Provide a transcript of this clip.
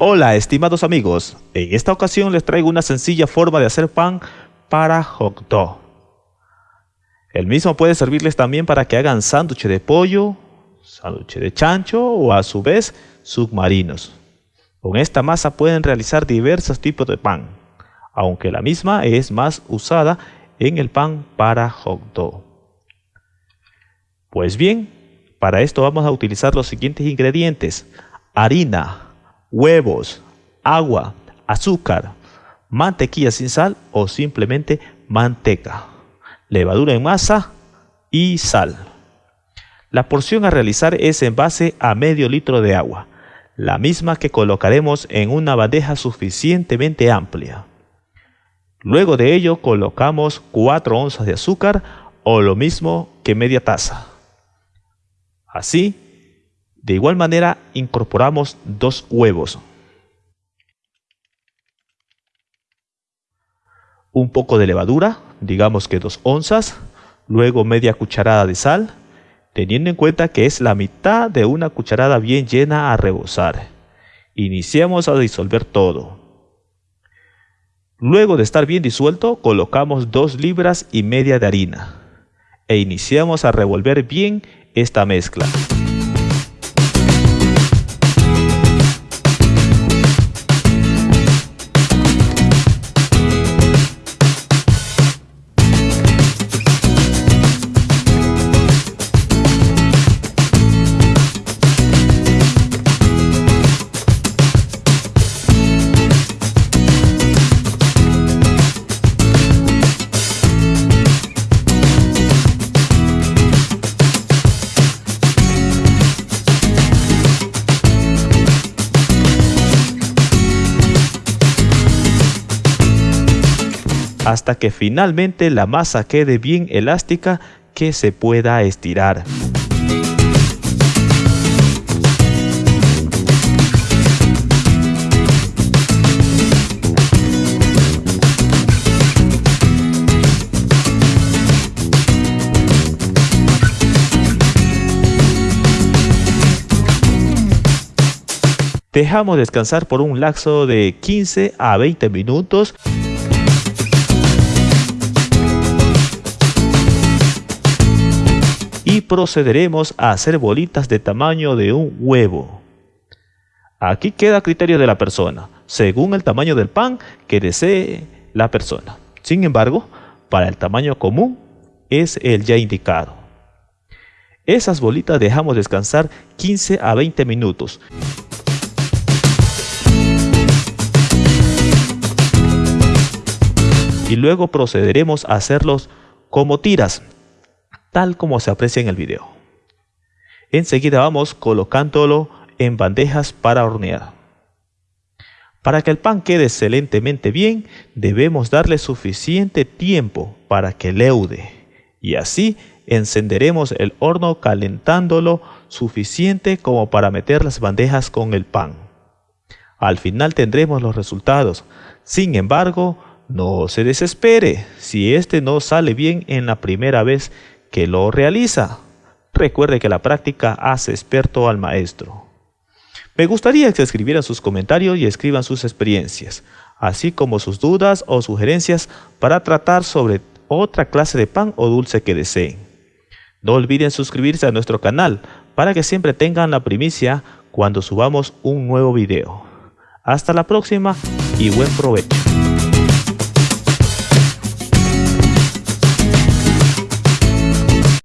Hola estimados amigos, en esta ocasión les traigo una sencilla forma de hacer pan para hot. El mismo puede servirles también para que hagan sándwich de pollo, sándwich de chancho o a su vez submarinos. Con esta masa pueden realizar diversos tipos de pan, aunque la misma es más usada en el pan para hot. Pues bien, para esto vamos a utilizar los siguientes ingredientes. Harina, huevos, agua, azúcar, mantequilla sin sal o simplemente manteca, levadura en masa y sal. La porción a realizar es en base a medio litro de agua, la misma que colocaremos en una bandeja suficientemente amplia. Luego de ello colocamos 4 onzas de azúcar o lo mismo que media taza. Así, de igual manera incorporamos dos huevos. Un poco de levadura, digamos que dos onzas, luego media cucharada de sal, teniendo en cuenta que es la mitad de una cucharada bien llena a rebosar. Iniciamos a disolver todo. Luego de estar bien disuelto, colocamos dos libras y media de harina e iniciamos a revolver bien esta mezcla. Hasta que finalmente la masa quede bien elástica que se pueda estirar. Dejamos descansar por un lapso de 15 a 20 minutos. Procederemos a hacer bolitas de tamaño de un huevo. Aquí queda criterio de la persona, según el tamaño del pan que desee la persona. Sin embargo, para el tamaño común es el ya indicado. Esas bolitas dejamos descansar 15 a 20 minutos. Y luego procederemos a hacerlos como tiras tal como se aprecia en el video. Enseguida vamos colocándolo en bandejas para hornear. Para que el pan quede excelentemente bien, debemos darle suficiente tiempo para que leude y así encenderemos el horno calentándolo suficiente como para meter las bandejas con el pan. Al final tendremos los resultados. Sin embargo, no se desespere si este no sale bien en la primera vez que lo realiza. Recuerde que la práctica hace experto al maestro. Me gustaría que escribieran sus comentarios y escriban sus experiencias, así como sus dudas o sugerencias para tratar sobre otra clase de pan o dulce que deseen. No olviden suscribirse a nuestro canal para que siempre tengan la primicia cuando subamos un nuevo video. Hasta la próxima y buen provecho.